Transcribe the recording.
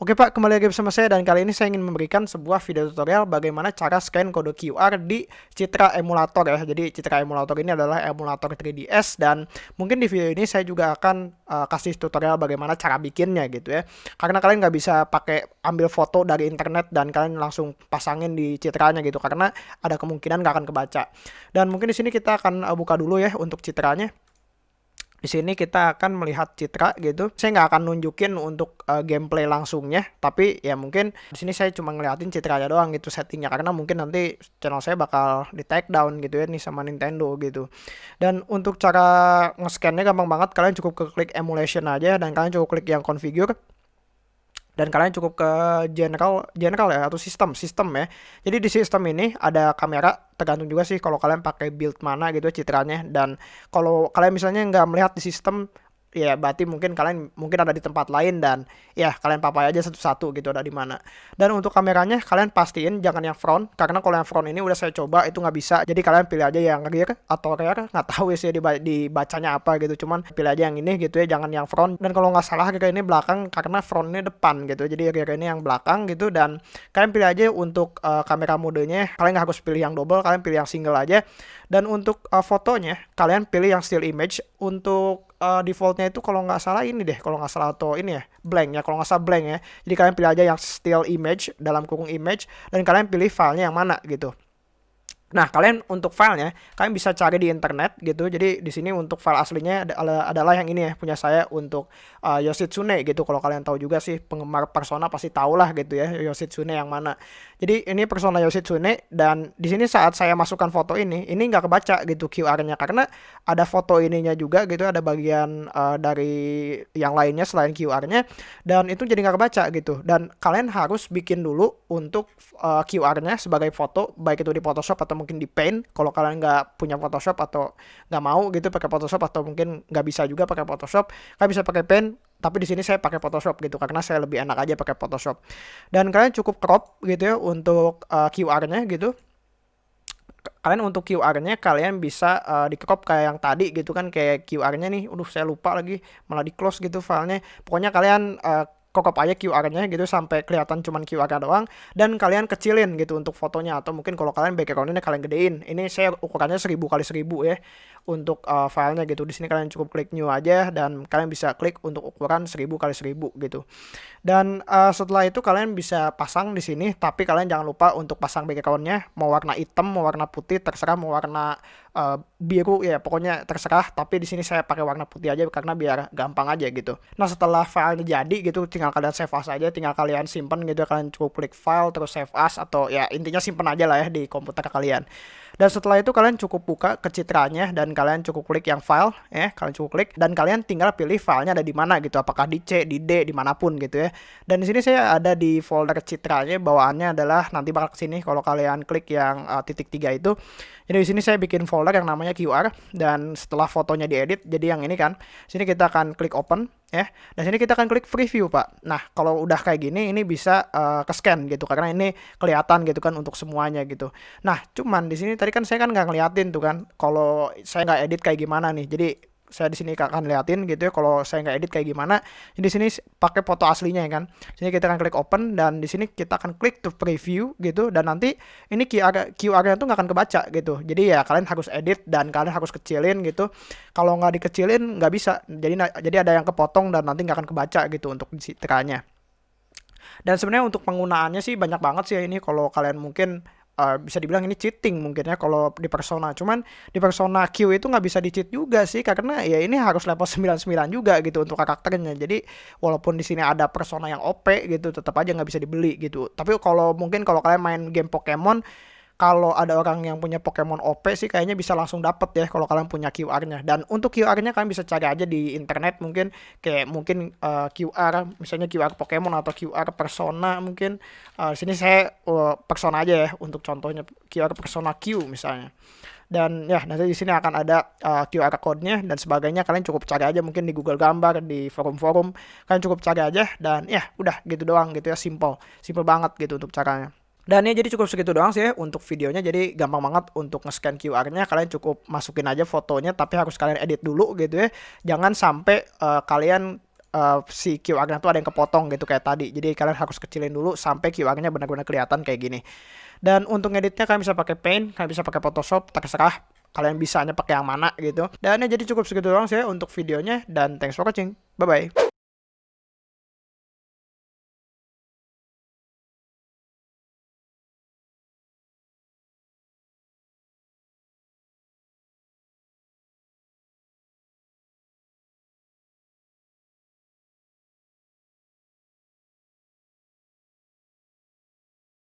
Oke Pak, kembali lagi bersama saya dan kali ini saya ingin memberikan sebuah video tutorial bagaimana cara scan kode QR di Citra emulator ya. Jadi Citra emulator ini adalah emulator 3DS dan mungkin di video ini saya juga akan uh, kasih tutorial bagaimana cara bikinnya gitu ya. Karena kalian nggak bisa pakai ambil foto dari internet dan kalian langsung pasangin di citranya gitu karena ada kemungkinan nggak akan kebaca. Dan mungkin di sini kita akan uh, buka dulu ya untuk citranya. Di sini kita akan melihat citra gitu. Saya nggak akan nunjukin untuk uh, gameplay langsungnya, tapi ya mungkin di sini saya cuma ngeliatin citranya doang gitu settingnya karena mungkin nanti channel saya bakal di take down gitu ya nih sama Nintendo gitu. Dan untuk cara nge-scannya gampang banget, kalian cukup ke klik emulation aja dan kalian cukup klik yang configure dan kalian cukup ke general general ya atau sistem sistem ya. Jadi di sistem ini ada kamera tergantung juga sih kalau kalian pakai build mana gitu citranya dan kalau kalian misalnya nggak melihat di sistem ya berarti mungkin kalian mungkin ada di tempat lain dan ya kalian papai aja satu-satu gitu ada di mana. Dan untuk kameranya kalian pastiin jangan yang front karena kalau yang front ini udah saya coba itu nggak bisa. Jadi kalian pilih aja yang rear atau rear nggak tahu sih dibacanya apa gitu. Cuman pilih aja yang ini gitu ya jangan yang front. Dan kalau nggak salah rear ini belakang karena front ini depan gitu. Jadi rear ini yang belakang gitu dan kalian pilih aja untuk uh, kamera modenya. Kalian nggak harus pilih yang double kalian pilih yang single aja. Dan untuk uh, fotonya kalian pilih yang still image. Untuk uh, defaultnya itu kalau nggak salah ini deh kalau nggak salah atau ini ya blank ya kalau nggak salah blank ya. Jadi kalian pilih aja yang still image dalam kurung image dan kalian pilih filenya yang mana gitu Nah, kalian untuk filenya, kalian bisa cari di internet gitu. Jadi di sini untuk file aslinya adalah yang ini ya, punya saya untuk uh, Yoshitsune gitu. Kalau kalian tahu juga sih penggemar Persona pasti tahu lah gitu ya Yoshitsune yang mana. Jadi ini Persona Yoshitsune dan di sini saat saya masukkan foto ini, ini nggak kebaca gitu QR-nya karena ada foto ininya juga gitu, ada bagian uh, dari yang lainnya selain QR-nya dan itu jadi nggak kebaca gitu. Dan kalian harus bikin dulu untuk uh, QR-nya sebagai foto baik itu di Photoshop atau mungkin di Paint kalau kalian nggak punya Photoshop atau nggak mau gitu pakai Photoshop atau mungkin nggak bisa juga pakai Photoshop kalian bisa pakai Paint tapi di sini saya pakai Photoshop gitu karena saya lebih enak aja pakai Photoshop dan kalian cukup crop gitu ya untuk uh, QR-nya gitu kalian untuk QR-nya kalian bisa uh, di crop kayak yang tadi gitu kan kayak QR-nya nih, udah saya lupa lagi malah di close gitu filenya. Pokoknya kalian uh, kokop aja QR-nya gitu sampai kelihatan cuman QR-nya doang dan kalian kecilin gitu untuk fotonya atau mungkin kalau kalian background-nya kalian gedein. Ini saya ukurannya 1000 kali 1000 ya untuk uh, filenya gitu. Di sini kalian cukup klik new aja dan kalian bisa klik untuk ukuran 1000 kali 1000 gitu. Dan uh, setelah itu kalian bisa pasang di sini tapi kalian jangan lupa untuk pasang background-nya mau warna hitam, mau warna putih, terserah mau warna uh, biru ya pokoknya terserah tapi di sini saya pakai warna putih aja karena biar gampang aja gitu nah setelah filenya jadi gitu tinggal kalian save as aja tinggal kalian simpan gitu kalian cukup klik file terus save as atau ya intinya simpan aja lah ya di komputer kalian dan setelah itu kalian cukup buka ke citranya dan kalian cukup klik yang file ya, kalian cukup klik dan kalian tinggal pilih filenya ada di mana gitu, apakah di C, di D, di mana pun gitu ya. Dan di sini saya ada di folder citranya, bawaannya adalah nanti bakal ke sini kalau kalian klik yang uh, titik tiga itu. Jadi di sini saya bikin folder yang namanya QR dan setelah fotonya diedit jadi yang ini kan. Sini kita akan klik open ya. Dan sini kita akan klik preview, Pak. Nah, kalau udah kayak gini ini bisa uh, ke scan gitu karena ini kelihatan gitu kan untuk semuanya gitu. Nah, cuman di sini tadi kan saya kan nggak ngeliatin tuh kan kalau saya nggak edit kayak gimana nih. Jadi saya di sini akan liatin gitu ya kalau saya nggak edit kayak gimana. Jadi di sini pakai foto aslinya ya kan. Sini kita akan klik open dan di sini kita akan klik to preview gitu dan nanti ini QR QR-nya tuh nggak akan kebaca gitu. Jadi ya kalian harus edit dan kalian harus kecilin gitu. Kalau nggak dikecilin nggak bisa. Jadi jadi ada yang kepotong dan nanti nggak akan kebaca gitu untuk citranya. Dan sebenarnya untuk penggunaannya sih banyak banget sih ya ini kalau kalian mungkin uh, bisa dibilang ini cheating mungkin ya kalau di persona. Cuman di persona Q itu nggak bisa di cheat juga sih karena ya ini harus level 99 juga gitu untuk karakternya. Jadi walaupun di sini ada persona yang OP gitu tetap aja nggak bisa dibeli gitu. Tapi kalau mungkin kalau kalian main game Pokemon kalau ada orang yang punya Pokemon OP sih kayaknya bisa langsung dapet ya kalau kalian punya QR-nya. Dan untuk QR-nya kalian bisa cari aja di internet mungkin kayak mungkin uh, eh, QR misalnya QR Pokemon atau QR Persona mungkin. Uh, sini saya uh, Persona aja ya untuk contohnya QR Persona Q misalnya. Dan ya nanti di sini akan ada uh, QR code-nya dan sebagainya. Kalian cukup cari aja mungkin di Google Gambar, di forum-forum. Kalian cukup cari aja dan ya udah gitu doang gitu ya simple. Simple banget gitu untuk caranya. Dan ya jadi cukup segitu doang sih ya untuk videonya. Jadi gampang banget untuk nge-scan QR-nya. Kalian cukup masukin aja fotonya tapi harus kalian edit dulu gitu ya. Jangan sampai uh, kalian uh, si QR-nya tuh ada yang kepotong gitu kayak tadi. Jadi kalian harus kecilin dulu sampai QR-nya benar-benar kelihatan kayak gini. Dan untuk ngeditnya kalian bisa pakai Paint, kalian bisa pakai Photoshop, terserah kalian bisanya pakai yang mana gitu. Dan ya jadi cukup segitu doang sih untuk videonya dan thanks for watching. Bye bye.